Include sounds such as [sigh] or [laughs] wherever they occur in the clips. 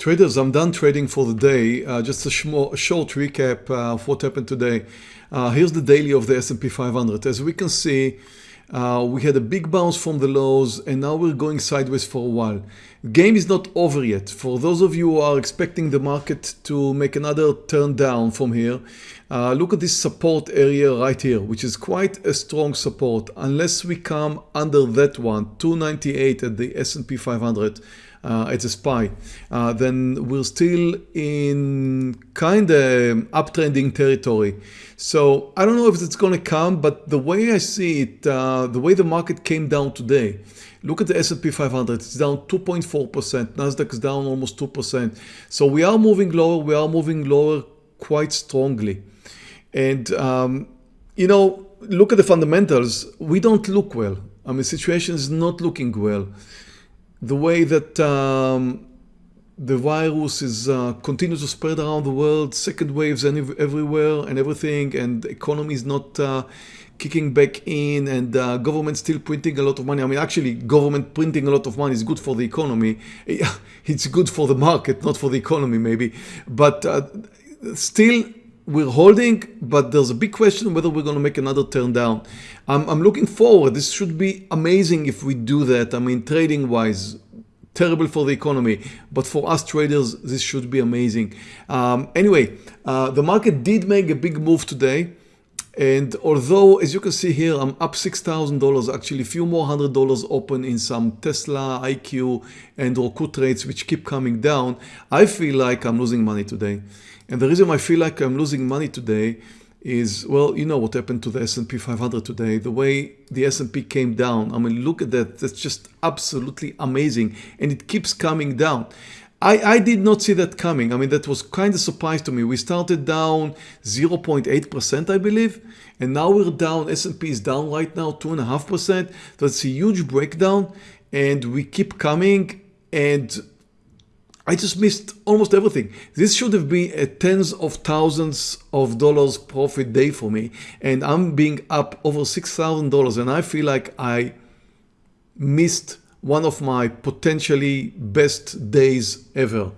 Traders, I'm done trading for the day. Uh, just a, a, short recap uh, of what happened today. Uh, here's the daily of the S&P 500. As we can see, uh, we had a big bounce from the lows and now we're going sideways for a while. Game is not over yet. For those of you who are expecting the market to make another turn down from here, uh, look at this support area right here, which is quite a strong support. Unless we come under that one, 298 at the S&P 500, uh, as a SPY, uh, then we're still in kind of uptrending territory. So I don't know if it's going to come, but the way I see it, uh, the way the market came down today, look at the S&P 500, it's down 2.4%, Nasdaq is down almost 2%. So we are moving lower, we are moving lower quite strongly. And, um, you know, look at the fundamentals, we don't look well. I mean, situation is not looking well the way that um, the virus is uh, continues to spread around the world, second waves and everywhere and everything, and the economy is not uh, kicking back in, and uh, government still printing a lot of money. I mean, actually, government printing a lot of money is good for the economy. [laughs] It's good for the market, not for the economy, maybe. But uh, still, we're holding, but there's a big question whether we're going to make another turn down. I'm, I'm looking forward. This should be amazing if we do that. I mean, trading wise, terrible for the economy, but for us traders, this should be amazing. Um, anyway, uh, the market did make a big move today. And although, as you can see here, I'm up $6,000, actually a few more hundred dollars open in some Tesla, IQ, and Roku trades, which keep coming down, I feel like I'm losing money today. And the reason I feel like I'm losing money today is, well, you know what happened to the S&P 500 today, the way the S&P came down. I mean, look at that. That's just absolutely amazing. And it keeps coming down. I, I did not see that coming. I mean, that was kind of surprise to me. We started down 0.8%, I believe, and now we're down, S&P is down right now 2.5%. That's a huge breakdown, and we keep coming, and I just missed almost everything. This should have been a tens of thousands of dollars profit day for me. And I'm being up over $6,000 and I feel like I missed one of my potentially best days ever.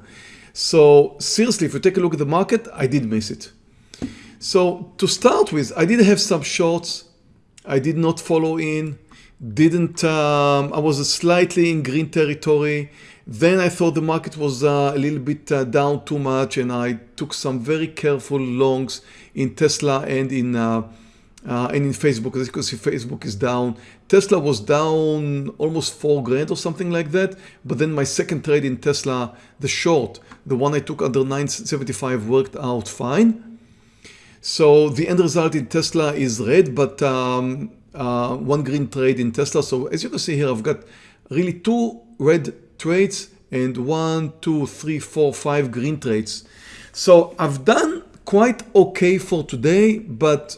So seriously, if you take a look at the market, I did miss it. So to start with, I did have some shorts. I did not follow in, didn't, um, I was slightly in green territory. Then I thought the market was uh, a little bit uh, down too much and I took some very careful longs in Tesla and in uh, uh, and in Facebook. As you can see, Facebook is down. Tesla was down almost four grand or something like that. But then my second trade in Tesla, the short, the one I took under 975 worked out fine. So the end result in Tesla is red, but um, uh, one green trade in Tesla. So as you can see here, I've got really two red trades and one, two, three, four, five green trades. So I've done quite okay for today, but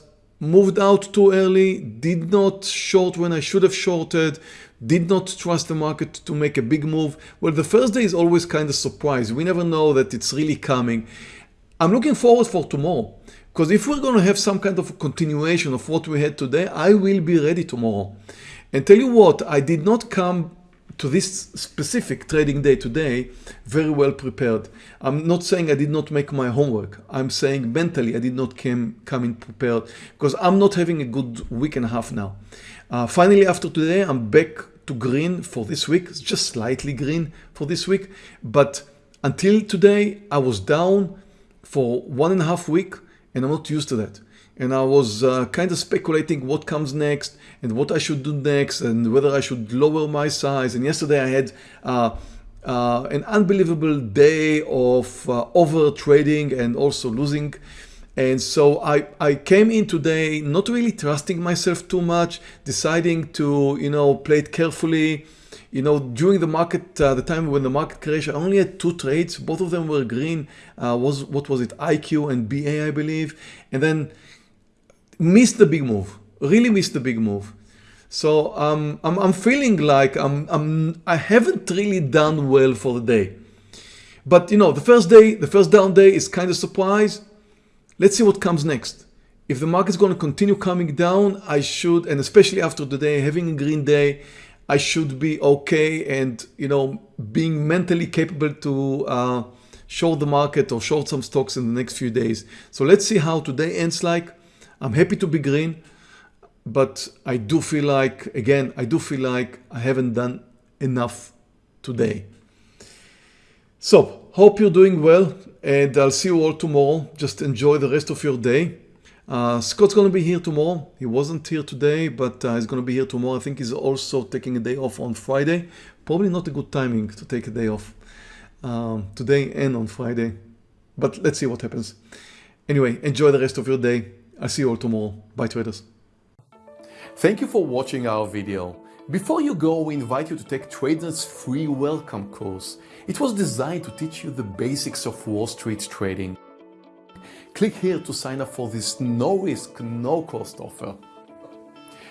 moved out too early, did not short when I should have shorted, did not trust the market to make a big move. Well, the first day is always kind of surprise. We never know that it's really coming. I'm looking forward for tomorrow because if we're going to have some kind of continuation of what we had today, I will be ready tomorrow. And tell you what, I did not come to this specific trading day today very well prepared. I'm not saying I did not make my homework. I'm saying mentally I did not come, come in prepared because I'm not having a good week and a half now. Uh, finally after today I'm back to green for this week. It's just slightly green for this week. But until today I was down for one and a half week and I'm not used to that and I was uh, kind of speculating what comes next and what I should do next and whether I should lower my size. And yesterday I had uh, uh, an unbelievable day of uh, over trading and also losing. And so I, I came in today not really trusting myself too much deciding to you know play it carefully. You know during the market uh, the time when the market crashed I only had two trades. Both of them were green uh, was what was it? IQ and BA I believe. And then missed the big move, really missed the big move. So um, I'm, I'm feeling like I'm, I'm, I haven't really done well for the day. But you know, the first day, the first down day is kind of surprise. Let's see what comes next. If the market's going to continue coming down, I should, and especially after the day, having a green day, I should be okay and you know being mentally capable to uh, short the market or short some stocks in the next few days. So let's see how today ends like. I'm happy to be green, but I do feel like, again, I do feel like I haven't done enough today. So hope you're doing well and I'll see you all tomorrow. Just enjoy the rest of your day. Uh, Scott's going to be here tomorrow. He wasn't here today, but uh, he's going to be here tomorrow. I think he's also taking a day off on Friday. Probably not a good timing to take a day off um, today and on Friday. But let's see what happens. Anyway, enjoy the rest of your day. I'll see you all tomorrow. Bye traders. Thank you for watching our video. Before you go, we invite you to take Tradenet's free welcome course. It was designed to teach you the basics of Wall Street trading. Click here to sign up for this no risk, no cost offer.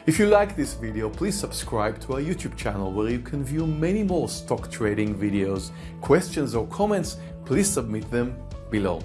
If you like this video, please subscribe to our YouTube channel where you can view many more stock trading videos. Questions or comments, please submit them below.